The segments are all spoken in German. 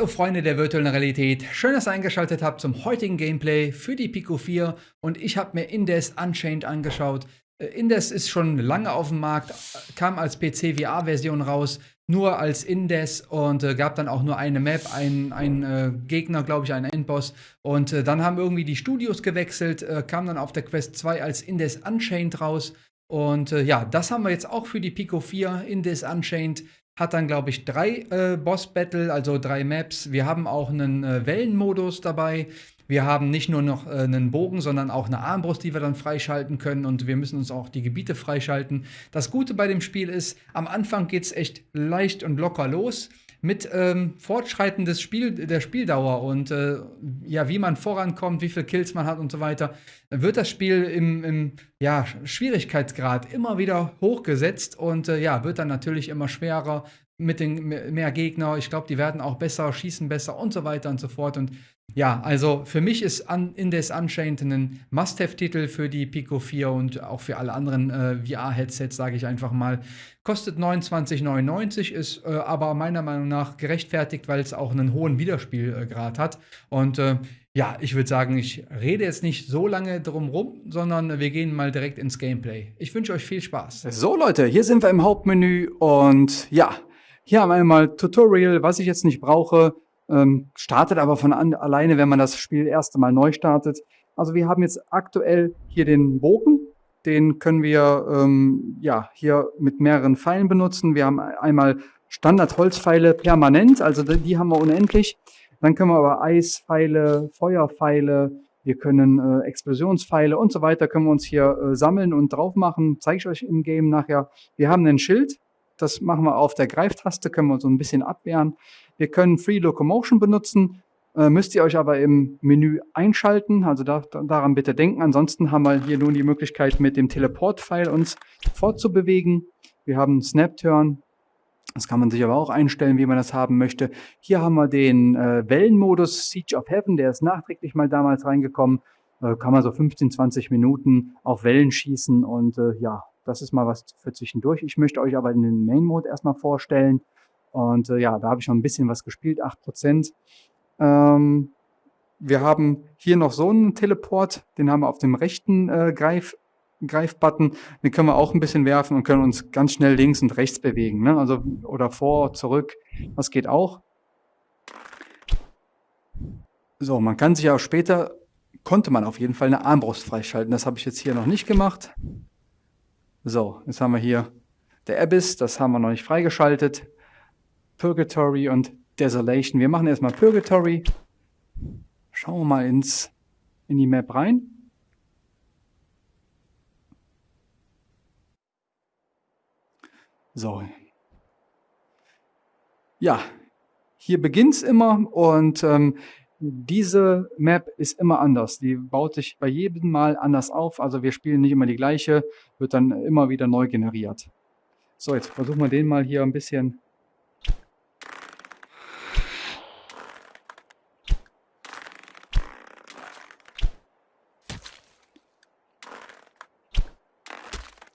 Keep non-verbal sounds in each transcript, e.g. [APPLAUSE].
Hallo Freunde der virtuellen Realität, schön, dass ihr eingeschaltet habt zum heutigen Gameplay für die Pico 4 und ich habe mir Indes Unchained angeschaut. Äh, Indes ist schon lange auf dem Markt, kam als PC VR-Version raus, nur als Indes und äh, gab dann auch nur eine Map, einen, äh, Gegner, glaube ich, einen Endboss. Und äh, dann haben irgendwie die Studios gewechselt, äh, kam dann auf der Quest 2 als Indes Unchained raus. Und äh, ja, das haben wir jetzt auch für die Pico 4, Indes Unchained. Hat dann, glaube ich, drei äh, Boss-Battle, also drei Maps. Wir haben auch einen Wellenmodus dabei. Wir haben nicht nur noch äh, einen Bogen, sondern auch eine Armbrust, die wir dann freischalten können und wir müssen uns auch die Gebiete freischalten. Das Gute bei dem Spiel ist, am Anfang geht es echt leicht und locker los mit ähm, Fortschreiten des Spiel, der Spieldauer und äh, ja, wie man vorankommt, wie viele Kills man hat und so weiter, wird das Spiel im, im ja, Schwierigkeitsgrad immer wieder hochgesetzt und äh, ja, wird dann natürlich immer schwerer mit den mehr Gegner. Ich glaube, die werden auch besser, schießen besser und so weiter und so fort. Und ja, also für mich ist Indes Unchained ein Must-Have-Titel für die Pico 4 und auch für alle anderen äh, VR-Headsets, sage ich einfach mal. Kostet 29,99, ist äh, aber meiner Meinung nach gerechtfertigt, weil es auch einen hohen Wiederspielgrad hat. Und äh, ja, ich würde sagen, ich rede jetzt nicht so lange drum rum, sondern wir gehen mal direkt ins Gameplay. Ich wünsche euch viel Spaß. So Leute, hier sind wir im Hauptmenü und ja, hier haben wir einmal Tutorial, was ich jetzt nicht brauche ähm, startet aber von an, alleine, wenn man das Spiel erste Mal neu startet. Also wir haben jetzt aktuell hier den Bogen, den können wir ähm, ja hier mit mehreren Pfeilen benutzen. Wir haben einmal Standard-Holzpfeile permanent, also die haben wir unendlich. Dann können wir aber Eispfeile, Feuerpfeile, wir können äh, Explosionspfeile und so weiter können wir uns hier äh, sammeln und drauf machen. Zeige ich euch im Game nachher. Wir haben ein Schild, das machen wir auf der Greiftaste, können wir so ein bisschen abwehren. Wir können Free Locomotion benutzen, äh, müsst ihr euch aber im Menü einschalten, also da, daran bitte denken. Ansonsten haben wir hier nun die Möglichkeit, mit dem Teleport-Pfeil uns fortzubewegen. Wir haben Snap Turn, das kann man sich aber auch einstellen, wie man das haben möchte. Hier haben wir den äh, Wellenmodus Siege of Heaven, der ist nachträglich mal damals reingekommen. Äh, kann man so 15, 20 Minuten auf Wellen schießen und äh, ja, das ist mal was für zwischendurch. Ich möchte euch aber den Main Mode erstmal vorstellen. Und äh, ja, da habe ich schon ein bisschen was gespielt, 8%. Ähm, wir haben hier noch so einen Teleport, den haben wir auf dem rechten äh, Greif, Greifbutton. Den können wir auch ein bisschen werfen und können uns ganz schnell links und rechts bewegen. Ne? Also, oder vor, zurück. Das geht auch. So, man kann sich auch später, konnte man auf jeden Fall eine Armbrust freischalten. Das habe ich jetzt hier noch nicht gemacht. So, jetzt haben wir hier der Abyss, das haben wir noch nicht freigeschaltet. Purgatory und Desolation. Wir machen erstmal Purgatory. Schauen wir mal ins, in die Map rein. So. Ja, hier beginnt es immer und ähm, diese Map ist immer anders. Die baut sich bei jedem Mal anders auf. Also wir spielen nicht immer die gleiche, wird dann immer wieder neu generiert. So, jetzt versuchen wir den mal hier ein bisschen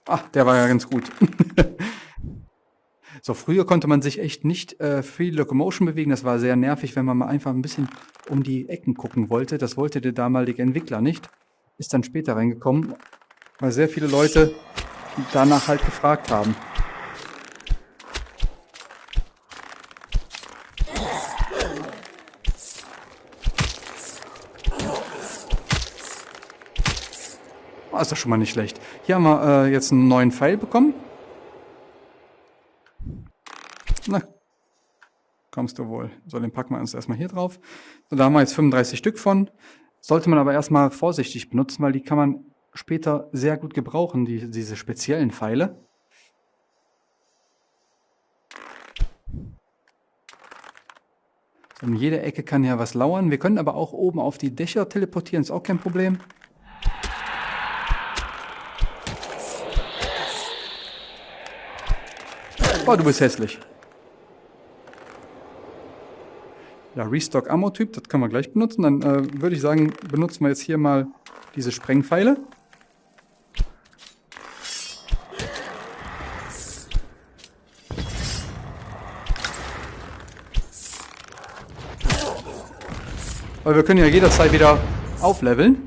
Ah, der war ja ganz gut. [LAUGHS] So, früher konnte man sich echt nicht äh, Free Locomotion bewegen. Das war sehr nervig, wenn man mal einfach ein bisschen um die Ecken gucken wollte. Das wollte der damalige Entwickler nicht. Ist dann später reingekommen, weil sehr viele Leute danach halt gefragt haben. Oh, ist doch schon mal nicht schlecht. Hier haben wir äh, jetzt einen neuen Pfeil bekommen. Na, kommst du wohl. So, den packen wir uns erstmal hier drauf. So, da haben wir jetzt 35 Stück von. Sollte man aber erstmal vorsichtig benutzen, weil die kann man später sehr gut gebrauchen, die, diese speziellen Pfeile. In jeder Ecke kann ja was lauern. Wir können aber auch oben auf die Dächer teleportieren, ist auch kein Problem. Oh, du bist hässlich. Ja, Restock Ammo Typ, das können wir gleich benutzen. Dann äh, würde ich sagen, benutzen wir jetzt hier mal diese Sprengpfeile. Weil wir können ja jederzeit wieder aufleveln.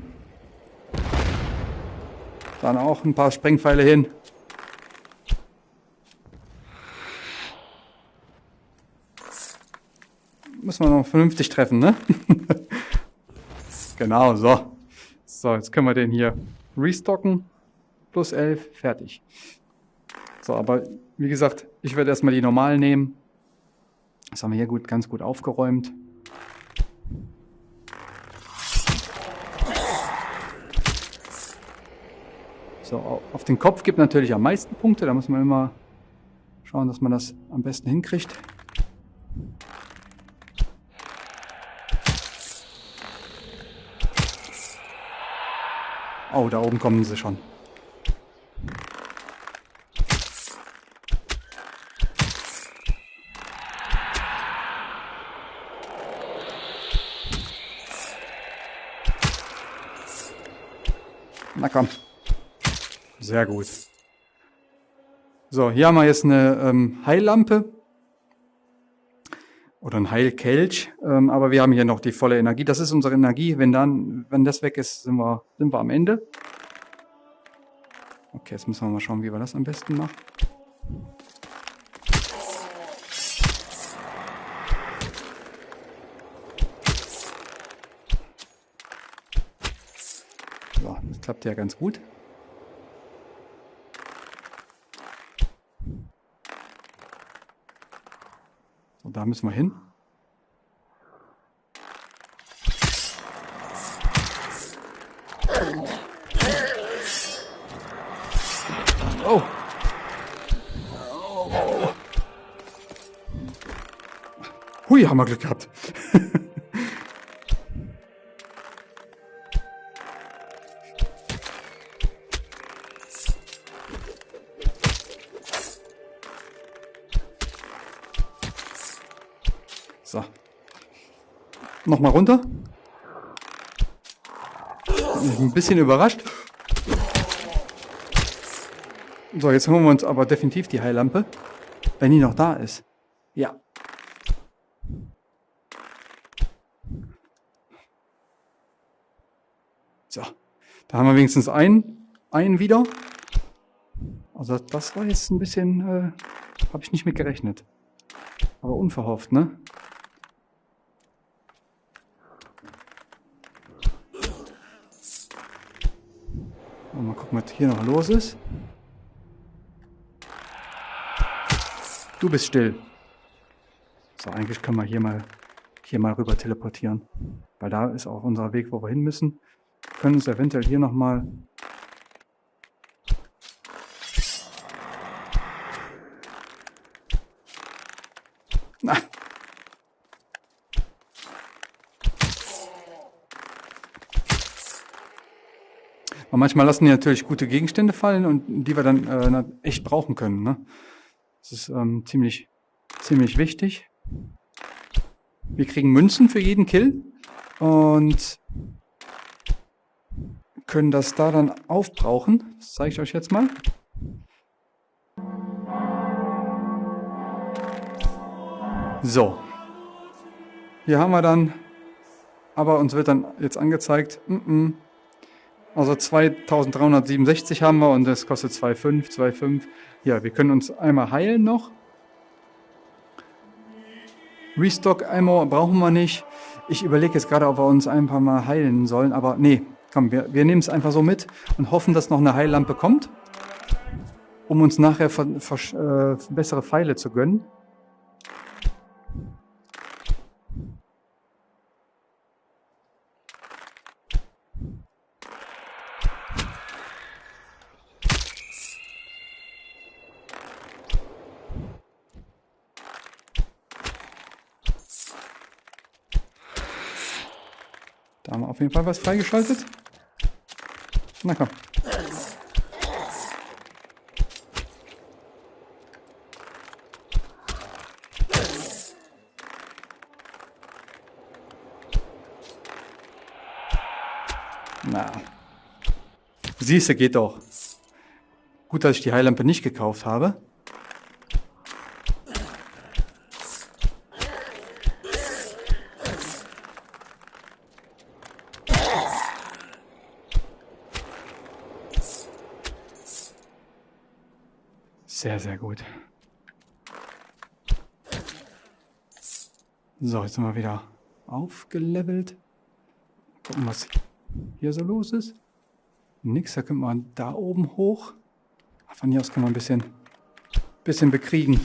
Dann auch ein paar Sprengpfeile hin. Müssen wir noch vernünftig treffen, ne? [LAUGHS] genau, so. So, jetzt können wir den hier restocken. Plus 11, fertig. So, aber wie gesagt, ich werde erstmal die normalen nehmen. Das haben wir hier gut, ganz gut aufgeräumt. So, auf den Kopf gibt natürlich am meisten Punkte. Da muss man immer schauen, dass man das am besten hinkriegt. Oh, da oben kommen sie schon. Na komm. Sehr gut. So, hier haben wir jetzt eine ähm, Heillampe. Oder ein Heilkelch. Ähm, aber wir haben hier noch die volle Energie. Das ist unsere Energie. Wenn dann, wenn das weg ist, sind wir, sind wir am Ende. Okay, jetzt müssen wir mal schauen, wie wir das am besten machen. So, das klappt ja ganz gut. Da müssen wir hin. Oh. Hui, haben wir Glück gehabt. Nochmal runter. Ein bisschen überrascht. So, jetzt holen wir uns aber definitiv die Heillampe. Wenn die noch da ist. Ja. So. Da haben wir wenigstens einen, einen wieder. Also das war jetzt ein bisschen, äh, habe ich nicht mit gerechnet. Aber unverhofft, ne? Gucken, was hier noch los ist. Du bist still. So, eigentlich können wir hier mal, hier mal rüber teleportieren. Weil da ist auch unser Weg, wo wir hin müssen. Wir können uns eventuell hier nochmal... Na. Und manchmal lassen die natürlich gute Gegenstände fallen und die wir dann äh, echt brauchen können. Ne? Das ist ähm, ziemlich, ziemlich wichtig. Wir kriegen Münzen für jeden Kill und können das da dann aufbrauchen. Das zeige ich euch jetzt mal. So. Hier haben wir dann, aber uns wird dann jetzt angezeigt, mm -mm, also 2367 haben wir und das kostet 2,5, 2,5. Ja, wir können uns einmal heilen noch. Restock Ammo brauchen wir nicht. Ich überlege jetzt gerade, ob wir uns ein paar Mal heilen sollen, aber nee, komm, wir, wir nehmen es einfach so mit und hoffen, dass noch eine Heillampe kommt, um uns nachher ver, ver, äh, bessere Pfeile zu gönnen. Auf jeden Fall was freigeschaltet. Na komm. Na. Siehst du, geht doch. Gut, dass ich die Heillampe nicht gekauft habe. Sehr, sehr gut. So, jetzt sind wir wieder aufgelevelt. Gucken, was hier so los ist. Nix, da können wir da oben hoch. Von hier aus kann man ein bisschen, bisschen bekriegen.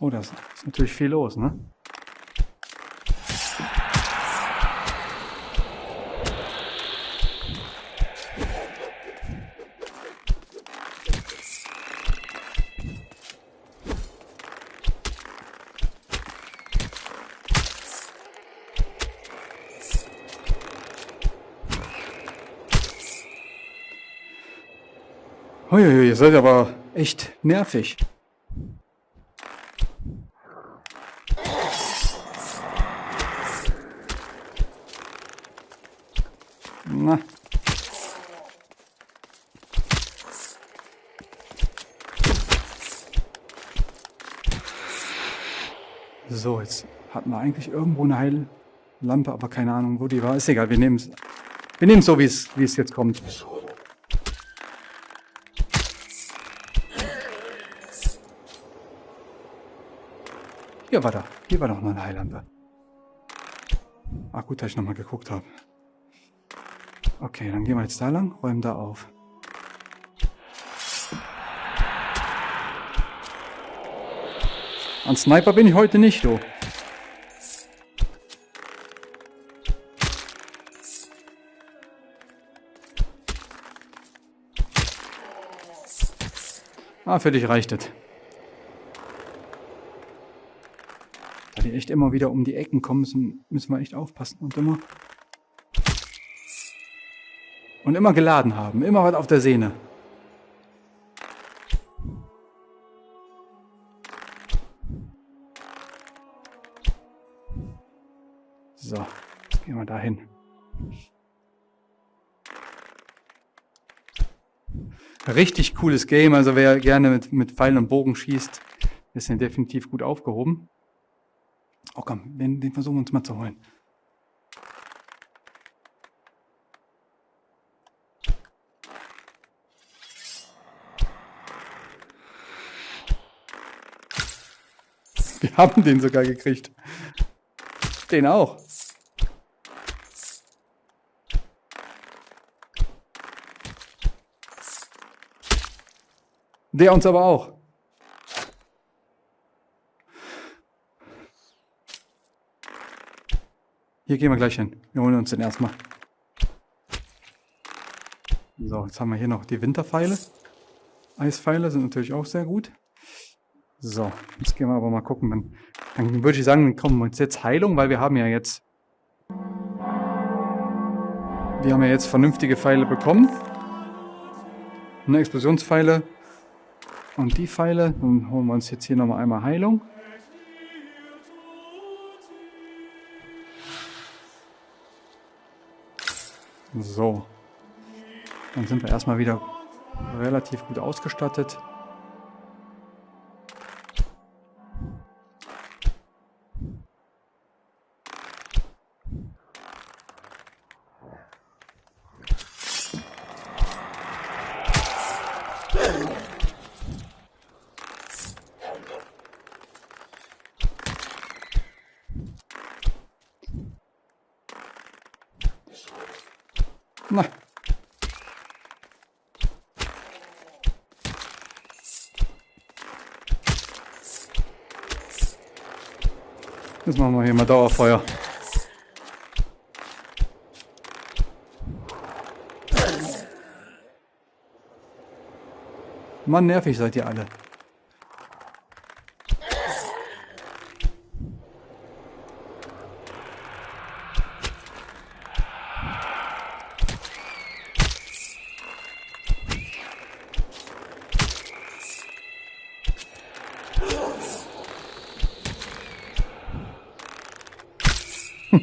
Oh, da ist natürlich viel los, ne? Uiuiui, ihr seid aber echt nervig. Na. So, jetzt hatten wir eigentlich irgendwo eine Heillampe, aber keine Ahnung, wo die war. Ist egal, wir nehmen es wir nehmen so, wie es jetzt kommt. Hier war da. Hier war doch noch eine Heillampe. Ah, gut, dass ich nochmal geguckt habe. Okay, dann gehen wir jetzt da lang, räumen da auf. An Sniper bin ich heute nicht, du. Ah, für dich reicht es. Da die echt immer wieder um die Ecken kommen, müssen, müssen wir echt aufpassen und immer und immer geladen haben, immer was auf der Sehne. So, jetzt gehen wir da Richtig cooles Game, also wer gerne mit, mit Pfeilen und Bogen schießt, ist hier definitiv gut aufgehoben. Oh komm, den, den versuchen wir uns mal zu holen. Wir haben den sogar gekriegt. Den auch. Der uns aber auch. Hier gehen wir gleich hin. Wir holen uns den erstmal. So, jetzt haben wir hier noch die Winterpfeile. Eispfeile sind natürlich auch sehr gut. So, jetzt gehen wir aber mal gucken. Dann, dann würde ich sagen, dann kommen wir uns jetzt Heilung, weil wir haben ja jetzt... Wir haben ja jetzt vernünftige Pfeile bekommen. Eine Explosionspfeile. Und die Pfeile. Dann holen wir uns jetzt hier nochmal einmal Heilung. So. Dann sind wir erstmal wieder relativ gut ausgestattet. Jetzt machen wir hier mal Dauerfeuer. Mann, nervig seid ihr alle.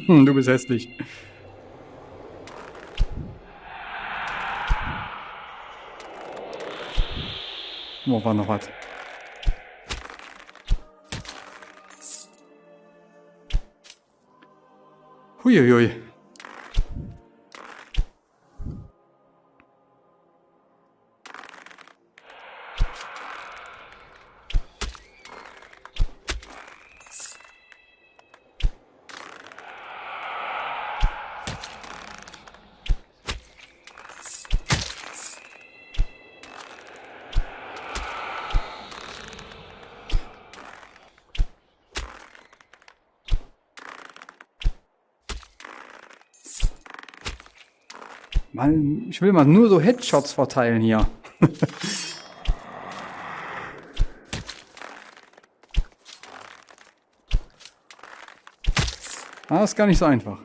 Du bist hässlich. Wo war noch was? Huiuiui. Mal, ich will mal nur so Headshots verteilen hier. [LAUGHS] ah, ist gar nicht so einfach.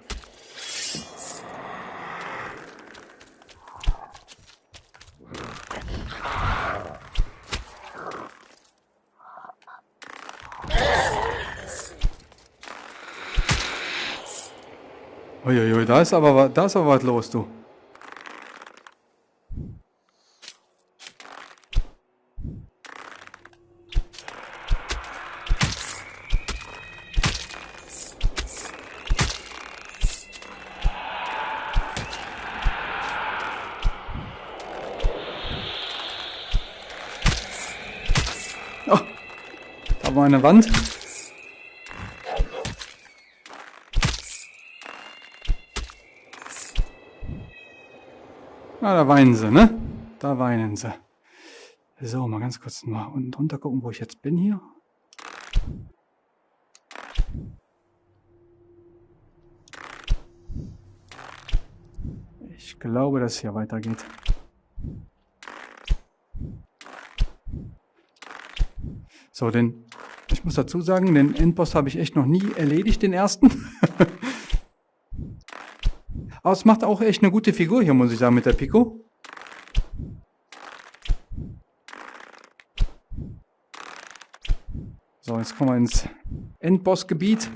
Uiuiui, da ist aber, da ist aber was los, du. Wand. Ah, da weinen sie, ne? Da weinen sie. So, mal ganz kurz mal unten drunter gucken, wo ich jetzt bin hier. Ich glaube, dass hier weitergeht. So, den, ich muss dazu sagen, den Endboss habe ich echt noch nie erledigt, den ersten. [LAUGHS] Aber es macht auch echt eine gute Figur hier, muss ich sagen, mit der Pico. So, jetzt kommen wir ins Endbossgebiet.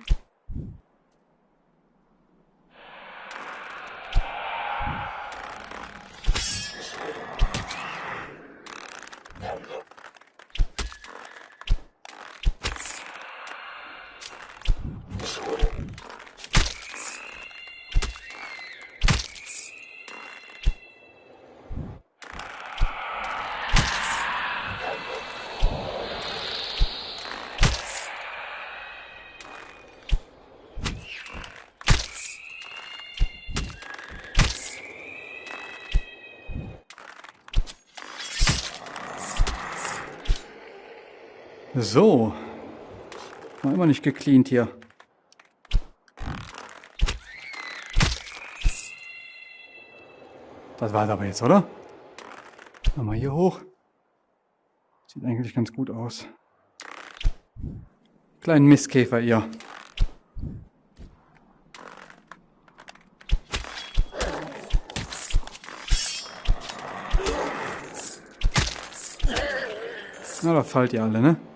So. War immer nicht gecleant hier. Das war es aber jetzt, oder? Nochmal hier hoch. Sieht eigentlich ganz gut aus. Kleinen Mistkäfer, ihr. Na, da fallt ihr alle, ne?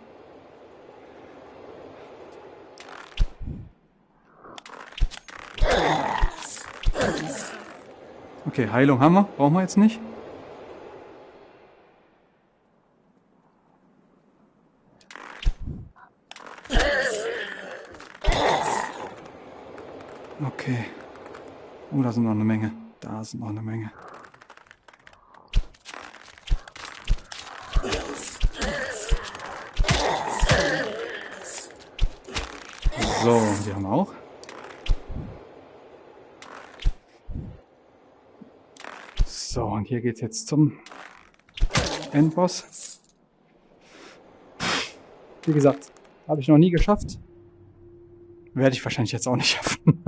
Okay, Heilung haben wir. Brauchen wir jetzt nicht. Okay. Oh, da sind noch eine Menge. Da sind noch eine Menge. So, die haben wir auch. So, und hier geht jetzt zum Endboss. Wie gesagt, habe ich noch nie geschafft. Werde ich wahrscheinlich jetzt auch nicht [LAUGHS] schaffen.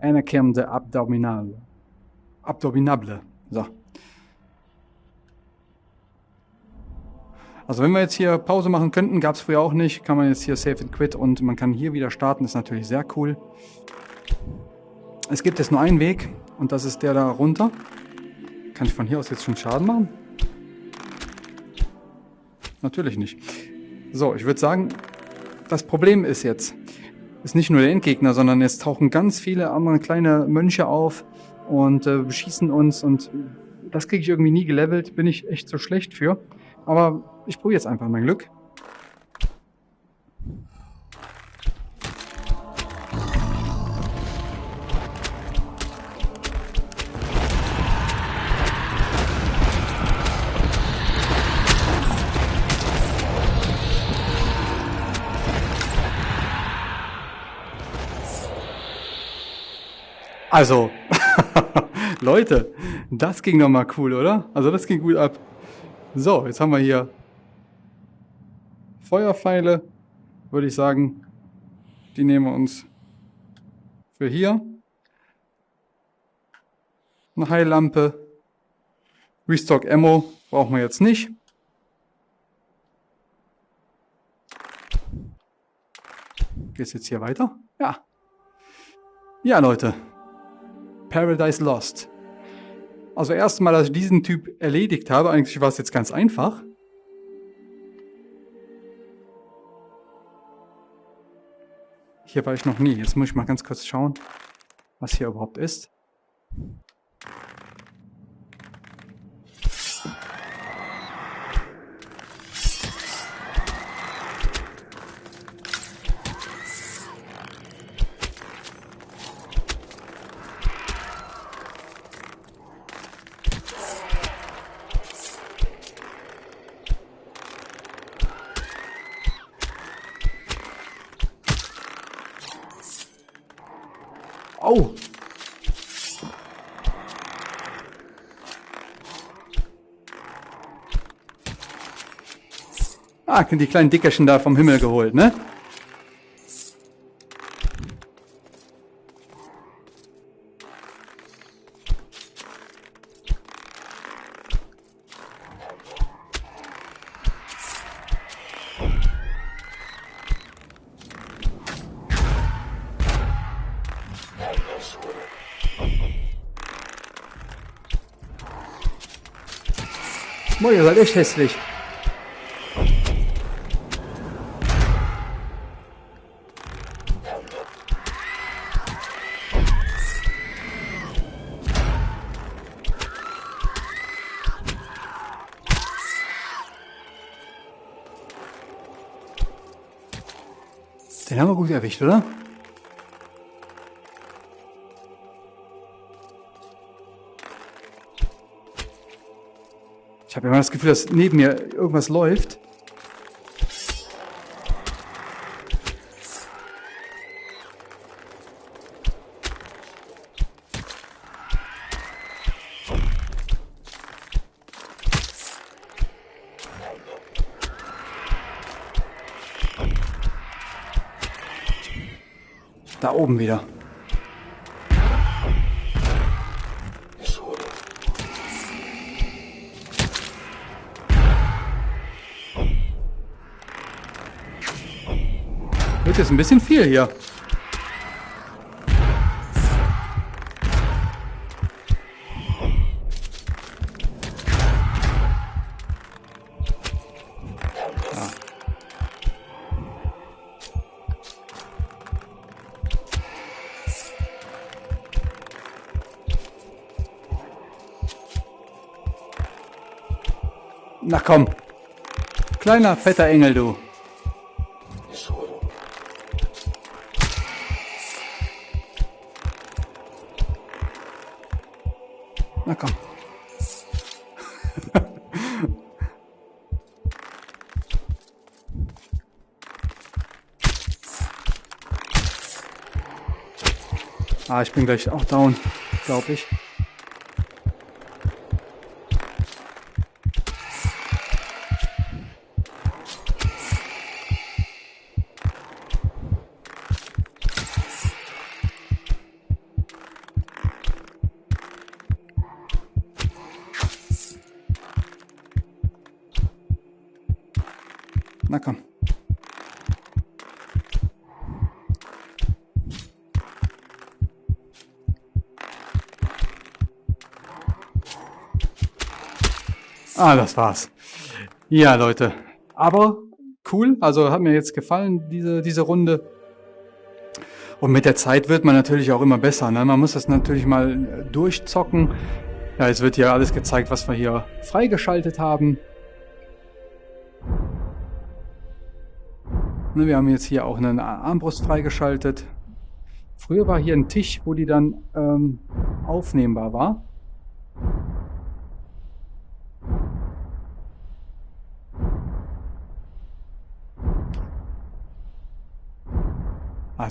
Anakim de Abdominal. Abdominable. So. Also wenn wir jetzt hier Pause machen könnten, gab es früher auch nicht, kann man jetzt hier Save and Quit und man kann hier wieder starten, ist natürlich sehr cool. Es gibt jetzt nur einen Weg, und das ist der da runter. Kann ich von hier aus jetzt schon Schaden machen? Natürlich nicht. So, ich würde sagen, das Problem ist jetzt, ist nicht nur der Endgegner, sondern es tauchen ganz viele andere kleine Mönche auf und äh, beschießen uns und das kriege ich irgendwie nie gelevelt, bin ich echt so schlecht für. Aber ich probiere jetzt einfach mein Glück. Also, [LAUGHS] Leute, das ging doch mal cool, oder? Also das ging gut ab. So, jetzt haben wir hier Feuerpfeile, würde ich sagen. Die nehmen wir uns für hier. Eine Heillampe. Restock Ammo brauchen wir jetzt nicht. Geht's jetzt hier weiter? Ja. Ja, Leute. Paradise Lost. Also erstmal, dass ich diesen Typ erledigt habe, eigentlich war es jetzt ganz einfach. Hier war ich noch nie. Jetzt muss ich mal ganz kurz schauen, was hier überhaupt ist. Ah, die kleinen Dickerchen da vom Himmel geholt, ne? Boah, ihr seid echt hässlich. Erwischt, oder? Ich habe immer das Gefühl, dass neben mir irgendwas läuft. Da oben wieder. Wird jetzt ein bisschen viel hier. Komm. Kleiner, fetter Engel, du. Na komm. [LAUGHS] ah, ich bin gleich auch down, glaube ich. Ah, das war's. Ja, Leute. Aber cool. Also hat mir jetzt gefallen, diese, diese Runde. Und mit der Zeit wird man natürlich auch immer besser. Ne? Man muss das natürlich mal durchzocken. Ja, jetzt wird hier alles gezeigt, was wir hier freigeschaltet haben. Ne, wir haben jetzt hier auch eine Armbrust freigeschaltet. Früher war hier ein Tisch, wo die dann ähm, aufnehmbar war.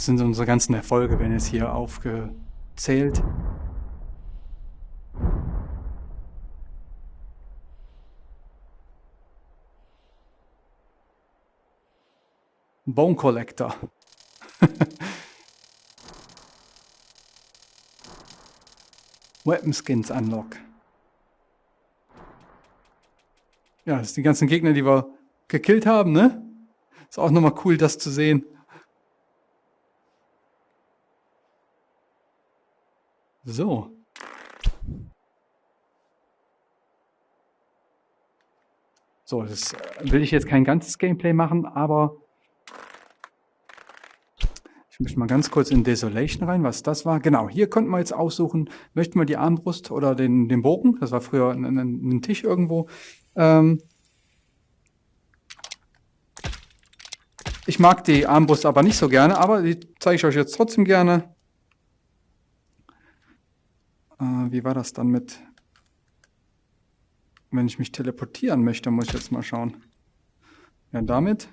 Das sind unsere ganzen Erfolge, wenn es hier aufgezählt. Bone Collector. [LAUGHS] Weapon Skins Unlock. Ja, das sind die ganzen Gegner, die wir gekillt haben, ne? Ist auch nochmal cool, das zu sehen. So. So, das will ich jetzt kein ganzes Gameplay machen, aber ich möchte mal ganz kurz in Desolation rein, was das war. Genau, hier konnten wir jetzt aussuchen, möchten wir die Armbrust oder den, den Bogen, das war früher ein, ein, ein Tisch irgendwo. Ähm ich mag die Armbrust aber nicht so gerne, aber die zeige ich euch jetzt trotzdem gerne. Äh, wie war das dann mit, wenn ich mich teleportieren möchte, muss ich jetzt mal schauen. Ja, damit.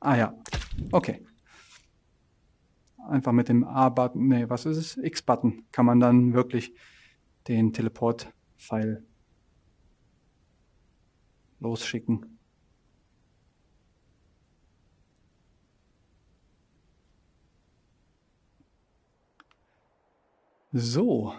Ah ja, okay. Einfach mit dem A-Button, nee, was ist es? X-Button kann man dann wirklich den Teleport-Pfeil losschicken. So.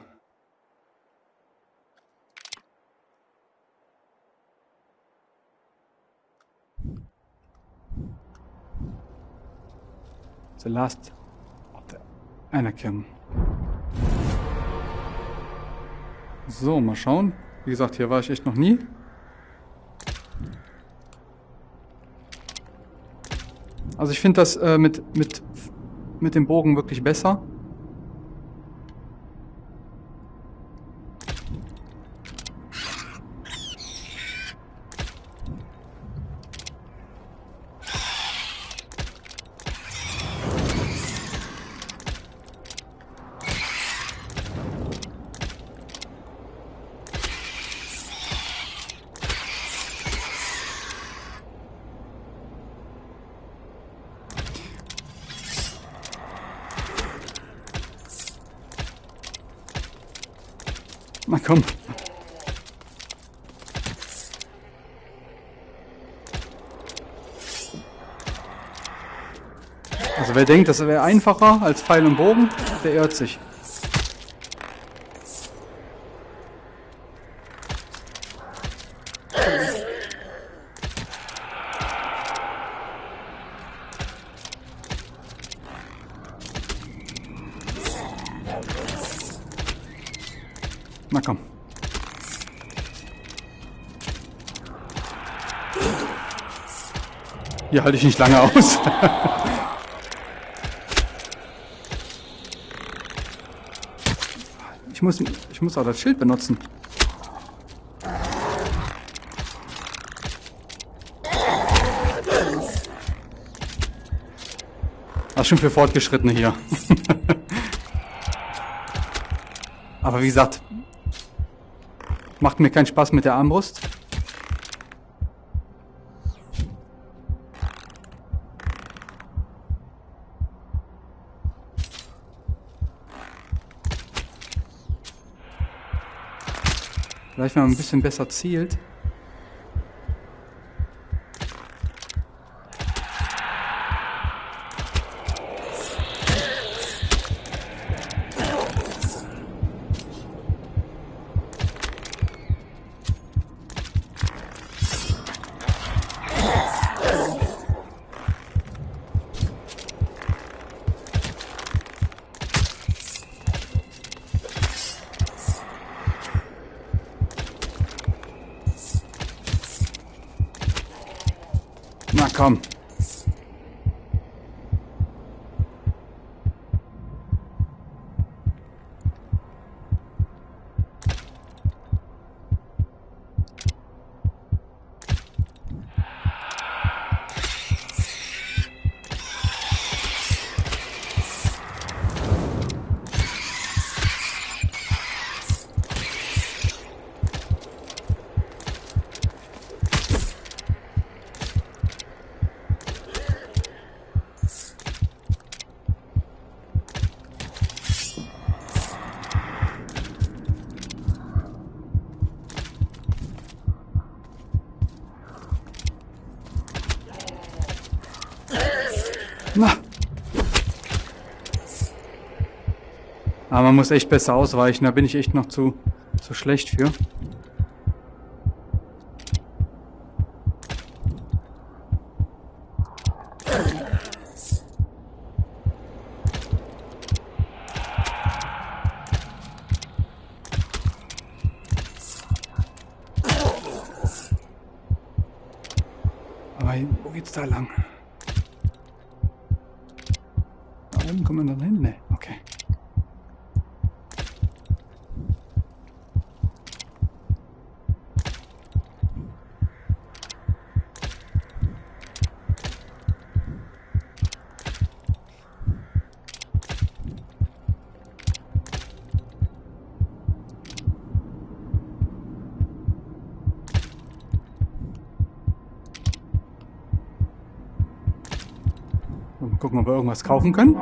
The last of the Anakin. So, mal schauen. Wie gesagt, hier war ich echt noch nie. Also ich finde das äh, mit, mit, mit dem Bogen wirklich besser. Na komm. Also wer denkt, das wäre einfacher als Pfeil und Bogen, der irrt sich. Na komm. Hier halte ich nicht lange aus. [LAUGHS] muss, ich muss auch das Schild benutzen. Das ist schon für Fortgeschrittene hier. [LAUGHS] Aber wie gesagt, Macht mir keinen Spaß mit der Armbrust. Vielleicht, wenn man ein bisschen besser zielt. Komm. Aber man muss echt besser ausweichen, da bin ich echt noch zu, zu schlecht für. Ob wir irgendwas kaufen können.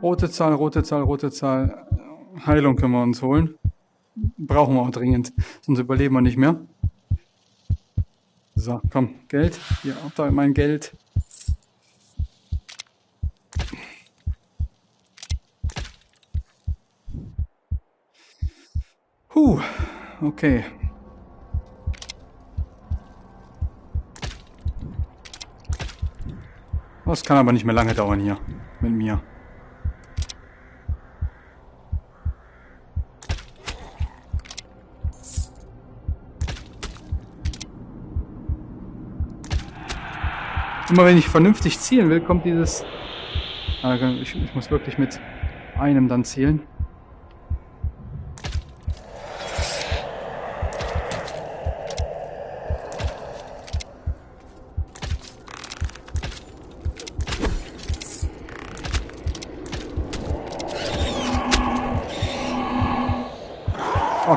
Rote Zahl, rote Zahl, rote Zahl. Heilung können wir uns holen. Brauchen wir auch dringend, sonst überleben wir nicht mehr. So, komm, Geld. Hier, auch da mein Geld. Huh, okay. Das kann aber nicht mehr lange dauern hier mit mir. Immer wenn ich vernünftig zielen will, kommt dieses... Ich, ich muss wirklich mit einem dann zielen.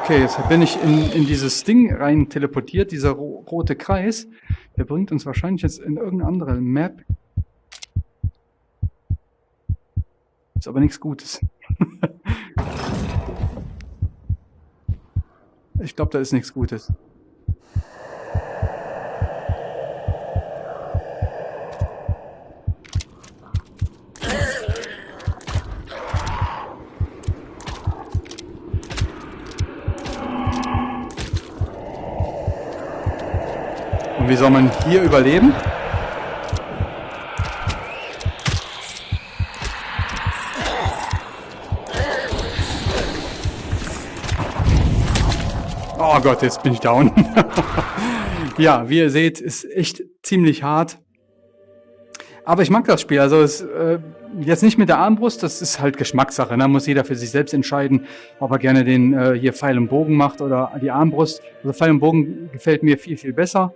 Okay, jetzt bin ich in, in dieses Ding rein teleportiert, dieser ro rote Kreis. Der bringt uns wahrscheinlich jetzt in irgendeine andere Map. Ist aber nichts Gutes. [LAUGHS] ich glaube, da ist nichts Gutes. Und wie soll man hier überleben? Oh Gott, jetzt bin ich down. [LAUGHS] ja, wie ihr seht, ist echt ziemlich hart. Aber ich mag das Spiel. Also es, äh, jetzt nicht mit der Armbrust, das ist halt Geschmackssache. Da ne? muss jeder für sich selbst entscheiden, ob er gerne den äh, hier Pfeil und Bogen macht oder die Armbrust. Also Pfeil und Bogen gefällt mir viel, viel besser.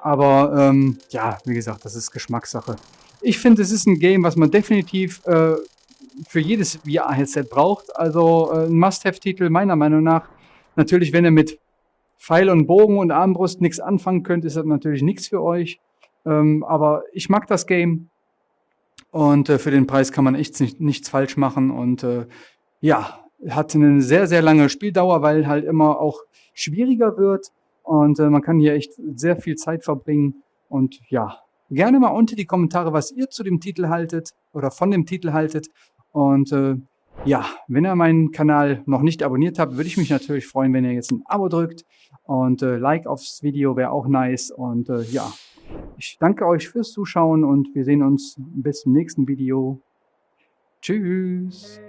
Aber ähm, ja, wie gesagt, das ist Geschmackssache. Ich finde, es ist ein Game, was man definitiv äh, für jedes VR-Headset braucht. Also äh, ein Must-Have-Titel meiner Meinung nach. Natürlich, wenn ihr mit Pfeil und Bogen und Armbrust nichts anfangen könnt, ist das natürlich nichts für euch. Ähm, aber ich mag das Game. Und äh, für den Preis kann man echt nicht, nichts falsch machen. Und äh, ja, hat eine sehr, sehr lange Spieldauer, weil halt immer auch schwieriger wird. Und äh, man kann hier echt sehr viel Zeit verbringen. Und ja, gerne mal unter die Kommentare, was ihr zu dem Titel haltet oder von dem Titel haltet. Und äh, ja, wenn ihr meinen Kanal noch nicht abonniert habt, würde ich mich natürlich freuen, wenn ihr jetzt ein Abo drückt. Und äh, Like aufs Video wäre auch nice. Und äh, ja, ich danke euch fürs Zuschauen und wir sehen uns bis zum nächsten Video. Tschüss.